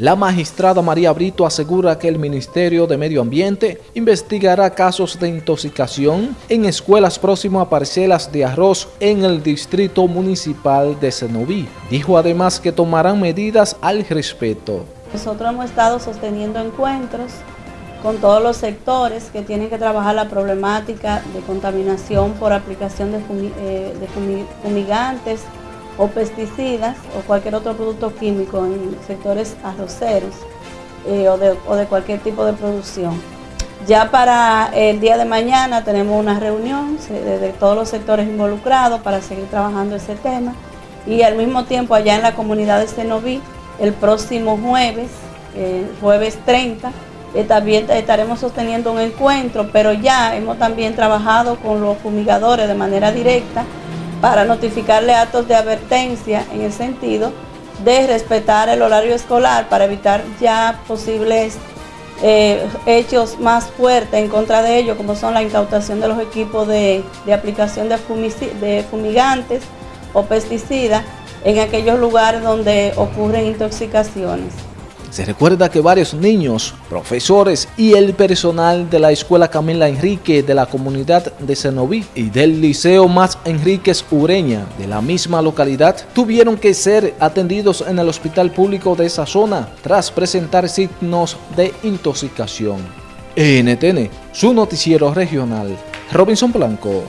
La magistrada María Brito asegura que el Ministerio de Medio Ambiente investigará casos de intoxicación en escuelas próximas a parcelas de arroz en el Distrito Municipal de Cenoví. Dijo además que tomarán medidas al respecto. Nosotros hemos estado sosteniendo encuentros con todos los sectores que tienen que trabajar la problemática de contaminación por aplicación de, eh, fumigantes, o pesticidas o cualquier otro producto químico en sectores arroceros eh, o, de, cualquier tipo de producción. Ya para el día de mañana tenemos una reunión de, todos los sectores involucrados para seguir trabajando ese tema y al mismo tiempo allá en la comunidad de Cenoví, el próximo jueves, jueves 30, eh, también estaremos sosteniendo un encuentro, pero ya hemos también trabajado con los fumigadores de manera directa para notificarle actos de advertencia en el sentido de respetar el horario escolar para evitar ya posibles eh, hechos más fuertes en contra de ellos, como son la incautación de los equipos de, aplicación de, de fumigantes o pesticidas en aquellos lugares donde ocurren intoxicaciones. Se recuerda que varios niños, profesores y el personal de la Escuela Camila Enrique de la comunidad de Cenoví y del Liceo Más Enríquez Ureña de la misma localidad tuvieron que ser atendidos en el hospital público de esa zona tras presentar signos de intoxicación. NTN, su noticiero regional, Robinson Blanco.